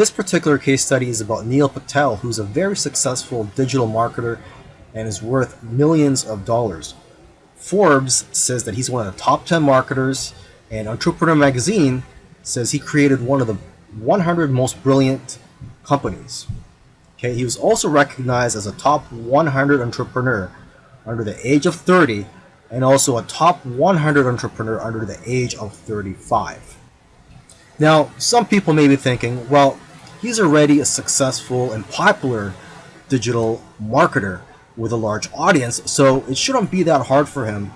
This particular case study is about Neil Patel, who's a very successful digital marketer and is worth millions of dollars. Forbes says that he's one of the top 10 marketers, and Entrepreneur Magazine says he created one of the 100 most brilliant companies. Okay, he was also recognized as a top 100 entrepreneur under the age of 30 and also a top 100 entrepreneur under the age of 35. Now, some people may be thinking, well, he's already a successful and popular digital marketer with a large audience, so it shouldn't be that hard for him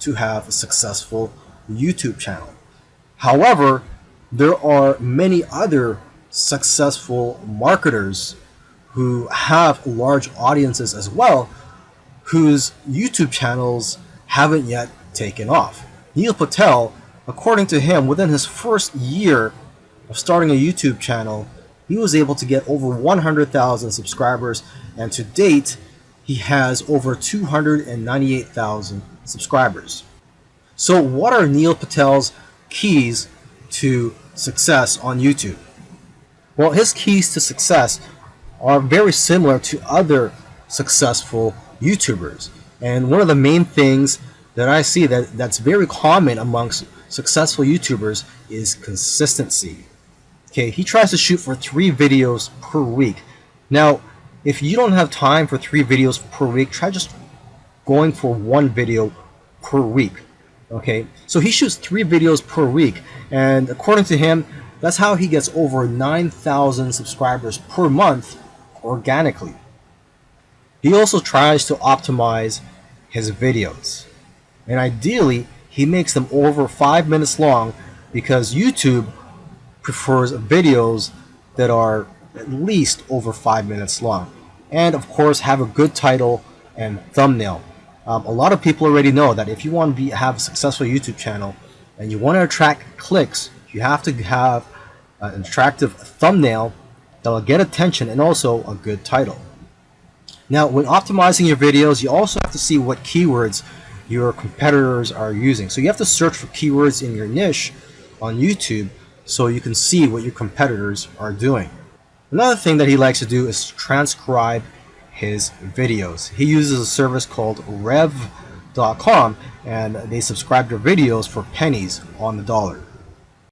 to have a successful YouTube channel. However, there are many other successful marketers who have large audiences as well whose YouTube channels haven't yet taken off. Neil Patel, according to him, within his first year of starting a YouTube channel, he was able to get over 100,000 subscribers and to date he has over 298,000 subscribers. So what are Neil Patel's keys to success on YouTube? Well, his keys to success are very similar to other successful YouTubers. And one of the main things that I see that, that's very common amongst successful YouTubers is consistency. Okay, he tries to shoot for three videos per week. Now, if you don't have time for three videos per week, try just going for one video per week. Okay, so he shoots three videos per week, and according to him, that's how he gets over 9,000 subscribers per month organically. He also tries to optimize his videos. And ideally, he makes them over 5 minutes long because YouTube prefers videos that are at least over 5 minutes long. And of course, have a good title and thumbnail. Um, a lot of people already know that if you want to be, have a successful YouTube channel and you want to attract clicks, you have to have an attractive thumbnail that will get attention and also a good title. Now, when optimizing your videos, you also have to see what keywords your competitors are using. So you have to search for keywords in your niche on YouTube so you can see what your competitors are doing. Another thing that he likes to do is transcribe his videos. He uses a service called rev.com and they subscribe to videos for pennies on the dollar.